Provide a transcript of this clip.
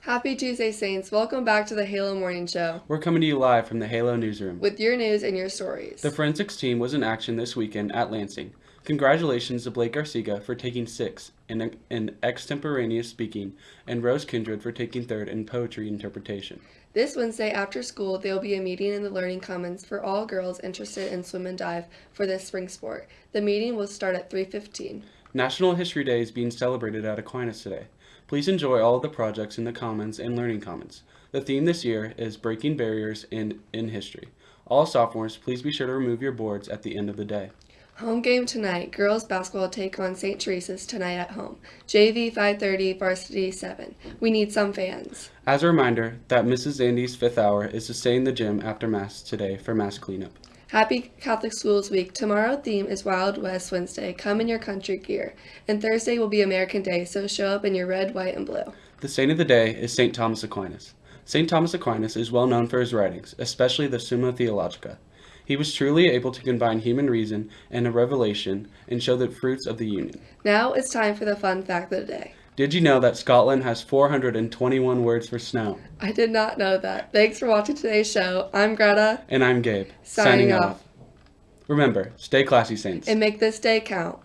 Happy Tuesday, Saints. Welcome back to the Halo Morning Show We're coming to you live from the Halo newsroom. with your news and your stories. The forensics team was in action this weekend at Lansing. Congratulations to Blake Garcia for taking sixth in, in extemporaneous speaking, and Rose Kindred for taking third in poetry interpretation. This Wednesday after school, there will be a meeting in the Learning Commons for all girls interested in swim and dive for this spring sport. The meeting will start at 3:15. National History Day is being celebrated at Aquinas today. Please enjoy all of the projects in the Commons and Learning Commons. The theme this year is Breaking Barriers in, in History. All sophomores, please be sure to remove your boards at the end of the day. Home game tonight. Girls basketball take on St. Teresa's tonight at home. JV 5:30, varsity 7. We need some fans. As a reminder that Mrs. Andy's fifth hour is to stay in the gym after Mass today for Mass cleanup. Happy Catholic Schools Week. Tomorrow theme is Wild West Wednesday. Come in your country gear. And Thursday will be American Day, so show up in your red, white, and blue. The saint of the day is St. Thomas Aquinas. St. Thomas Aquinas is well known for his writings, especially the Summa Theologica. He was truly able to combine human reason and a revelation and show the fruits of the union. Now it's time for the fun fact of the day. Did you know that Scotland has 421 words for snow? I did not know that. Thanks for watching today's show. I'm Greta, And I'm Gabe. Signing off. Remember, stay classy, Saints. and make this day count.